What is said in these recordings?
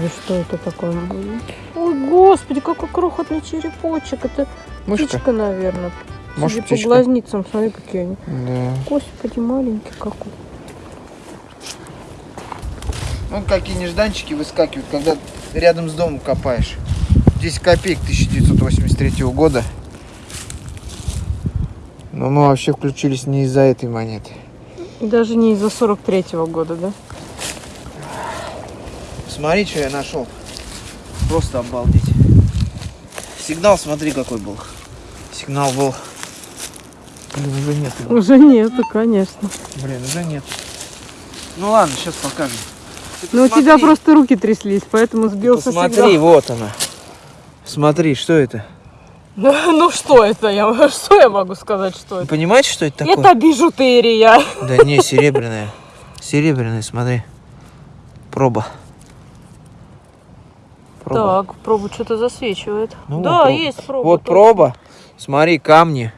Господи, что это такое? Ой, господи, какой крохотный черепочек. Это Мышка? птичка, наверное. Может, Судя по птичка? глазницам, смотри, какие они. Да. Господи, маленький какой. Ну, какие нежданчики выскакивают, когда рядом с домом копаешь. 10 копеек 1983 года. Но мы вообще включились не из-за этой монеты. Даже не из-за 43-го года, да? Смотри, что я нашел. Просто обалдеть. Сигнал, смотри, какой был. Сигнал был... Блин, уже нет. его. Уже нету, конечно. Блин, уже нет. Ну ладно, сейчас покажем. Ну, у тебя просто руки тряслись, поэтому сбился Посмотри, сигнал. вот она. Смотри, что это? Ну что это? Я, что я могу сказать, что это? понимаете, что это такое? Это бижутерия. Да не, серебряная. Серебряная, смотри. Проба. Проба. Так, пробу что-то засвечивает. Ну, да, вот есть проба. Вот точно. проба. Смотри, камни.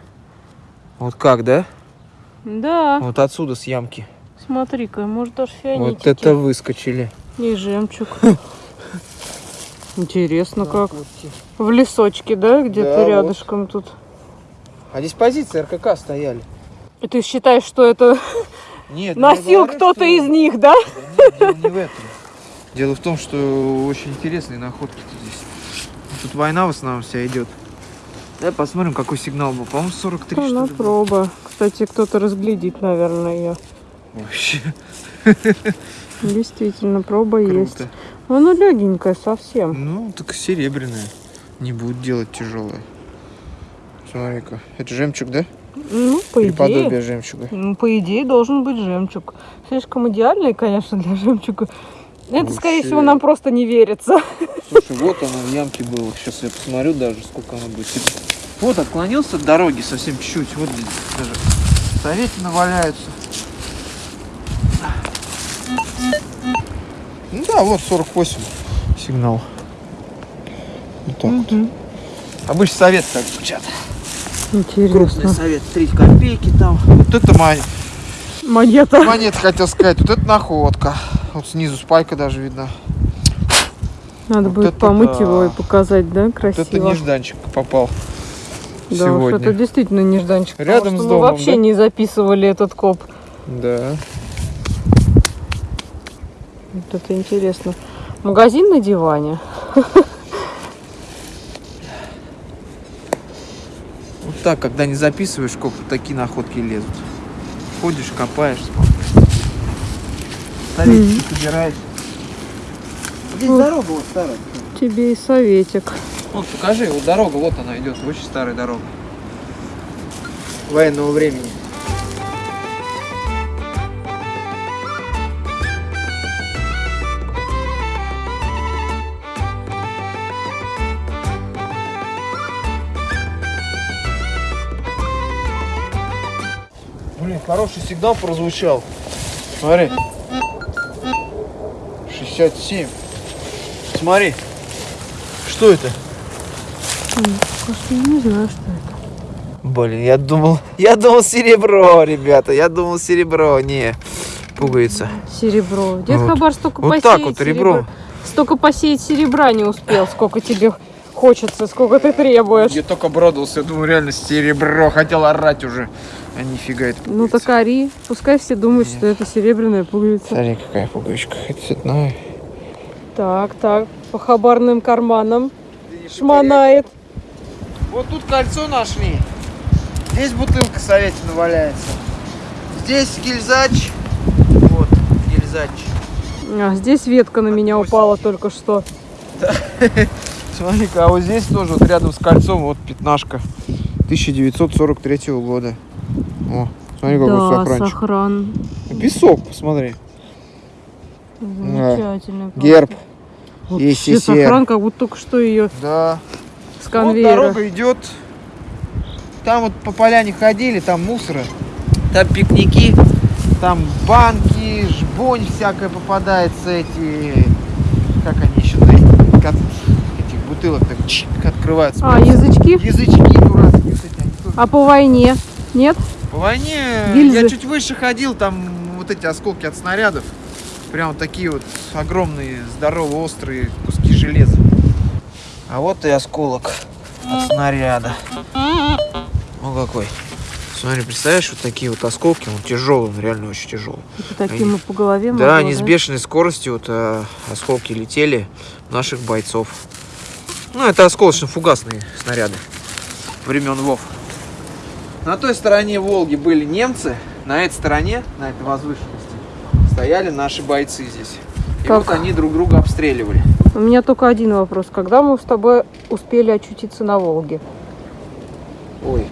Вот как, да? Да, Вот отсюда с ямки. смотри-ка, может даже фианитики. Вот это выскочили. И жемчуг. Интересно как. В лесочке, да, где-то Да, вот. рядышком тут. А здесь позиции РКК стояли. И ты считаешь, что это Нет, носил кто-то что- из них, да? Да нет, не в этом. Дело в том, что очень интересные находки здесь. Тут война в основном вся идет. Давай посмотрим, какой сигнал был. По-моему, 43 что Она ли, был. проба. Кстати, кто-то разглядит, наверное, ее. Вообще Действительно, проба есть. круто. Она легенькая совсем. Ну, так серебряная. Не будет делать тяжелая. Смотри-ка. Это жемчуг, да? Ну, по Или идее. подобие жемчуга. Ну, по идее, должен быть жемчуг. Слишком идеальный, конечно, для жемчуга. Это, скорее Вообще. всего, нам просто не верится. Слушай, вот оно в ямке было. Сейчас я посмотрю даже, сколько оно будет. Типа, Вот, отклонился от дороги совсем чуть-чуть. Вот здесь даже советины валяются. Ну да, вот 48 сигнал. Вот так вот. Мгм. Обычно совет так звучат. Крупный Интересно. совет, 3 копейки там. Вот это мон- Монета. монета, хотел сказать. Вот это находка. Вот снизу спайка даже видно. Надо Вот будет это помыть да. его и показать, да, Вот это красиво. нежданчик попал да, уж сегодня. это действительно нежданчик. Рядом с мы домом, вообще да? не записывали этот коп. Да. Вот это интересно. Магазин на диване. Вот так, когда не записываешь, сколько такие находки лезут. Ходишь, копаешь, смотришь. Советики собираешь. Здесь Вот. дорога вот старая. Тебе и советик. Вот покажи, вот дорога, вот она идет, очень старая дорога. Военного времени. Блин, хороший сигнал прозвучал. Смотри. 67. Смотри. Что это? Просто не знаю, что это. Блин, я думал, я думал серебро, ребята, я думал серебро, не, пуговица. Серебро. Дед Вот. Хабар столько Вот посеять так вот серебра- ребром. Столько посеять серебра не успел, сколько тебе хочется, сколько ты требуешь. Я только обрадовался, я думаю, реально серебро, хотел орать уже. А нифига это Ну так ори. Пускай все думают, что это серебряная пуговица. Смотри, какая пуговичка, хоть цветная. Так, так, по хабарным карманам шмонает. Вот тут кольцо нашли. Здесь бутылка советина валяется. Здесь гильзач. Вот, гильзач. А, здесь ветка на меня упала только что. Смотри-ка, а вот здесь тоже вот рядом с кольцом вот пятнашка 1943 года. О, смотри, какой да, сохранчик. сохран. Песок, посмотри. Замечательный. Герб. Вообще СССР. сохран, как будто только что ее Да. с Вот конвейера. дорога идет. Там вот по поляне ходили, там мусора, там пикники, там банки, жбонь всякая попадается, эти, как они еще, от этих бутылок так чик, открываются. А, язычки? Язычки дурацкие, вот они тоже А по войне? Нет? Войне Гильзы. я чуть выше ходил, там вот эти осколки от снарядов. Прям вот такие вот огромные, здоровые, острые куски железа. А вот и осколок от снаряда. Ну какой. Смотри, представляешь, вот такие вот осколки, он тяжелый, он реально очень тяжелый. Это таким и по голове Да, могло, они с бешеной скоростью вот э, осколки летели наших бойцов. Ну, это осколочно-фугасные снаряды времен ВОВ. На той стороне Волги были немцы, на этой стороне, на этой возвышенности, стояли наши бойцы здесь. И Так. вот они друг друга обстреливали. У меня только один вопрос. Когда мы с тобой успели очутиться на Волге? Ой.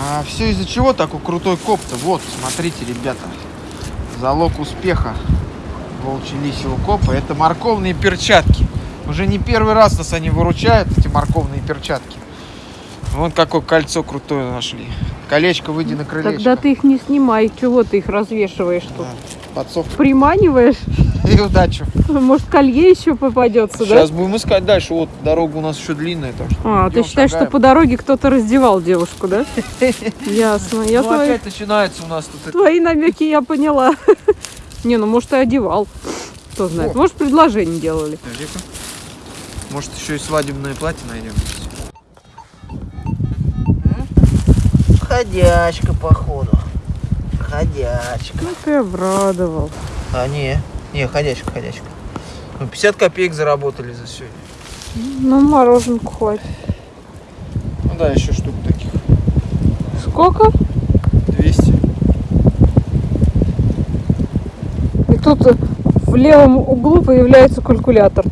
А все из-за чего такой крутой коп-то? Вот, смотрите, ребята. Залог успеха волчьего лисьего копа это морковные перчатки. Уже не первый раз нас они выручают, эти морковные перчатки. Вон какое кольцо крутое нашли. Колечко выйди на крылечко. Тогда ты их не снимай. Чего ты их развешиваешь тут? Да, подсовка. Приманиваешь? И удачи. Может, колье еще попадется, Сейчас будем искать дальше. Вот дорога у нас еще длинная. Так что да? А, ты идем, считаешь, что шагаем. по дороге кто-то раздевал девушку, да? Ясно. Я Ну, твои, опять начинается у нас тут твои намеки я поняла. Не, ну может и одевал. Кто знает. Может, предложение делали. Может, еще и свадебное платье найдем. Ходячка, походу. Ходячка. Ну ты обрадовал. А, не. Не, ходячка, ходячка. Ну, 50 копеек заработали за сегодня. Ну, мороженку хватит. Ну да, еще штук таких. Сколько? 200. И тут в левом углу появляется калькулятор.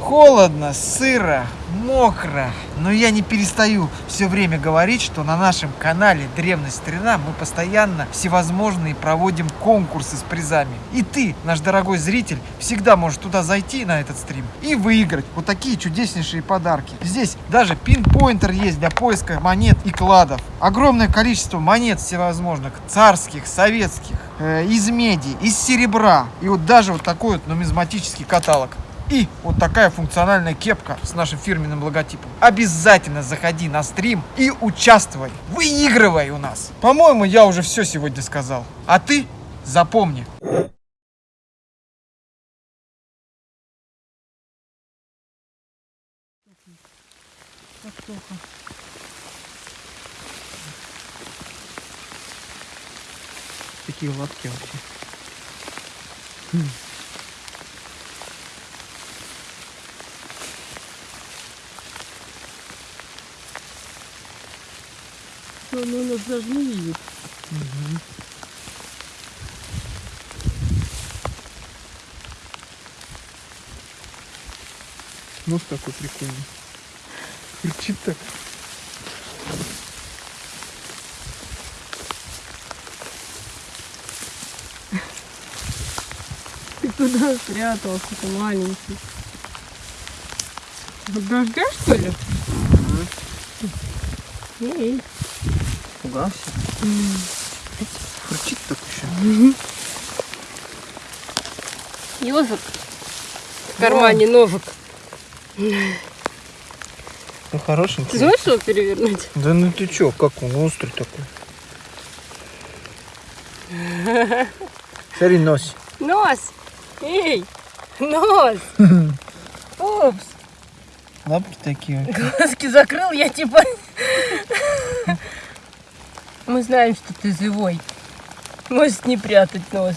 Холодно, сыро, мокро. Но я не перестаю все время говорить, что на нашем канале Древность Старина мы постоянно всевозможные проводим конкурсы с призами. И ты, наш дорогой зритель, всегда можешь туда зайти на этот стрим и выиграть вот такие чудеснейшие подарки. Здесь даже пинпоинтер есть для поиска монет и кладов. Огромное количество монет всевозможных, царских, советских, э, из меди, из серебра. И вот даже вот такой вот нумизматический каталог. И вот такая функциональная кепка с нашим фирменным логотипом. Обязательно заходи на стрим и участвуй. Выигрывай у нас. По-моему, я уже все сегодня сказал. А ты запомни. Такие лапки вообще. Ну, нас даже не видит. Нос такой прикольный. Кричит так. Ты туда спрятался, ты маленький. От дождя, что ли? Эй. Пугался. Кричит так еще. Ежик. В кармане ножик. Ну хорошенький. Ты знаешь, что перевернуть? Да ну ты чё, как он острый такой. Смотри, нос. Нос! Эй! Нос! Упс! Лапки такие. Глазки закрыл, я типа... Мы знаем, что ты живой. Можешь не прятать нос.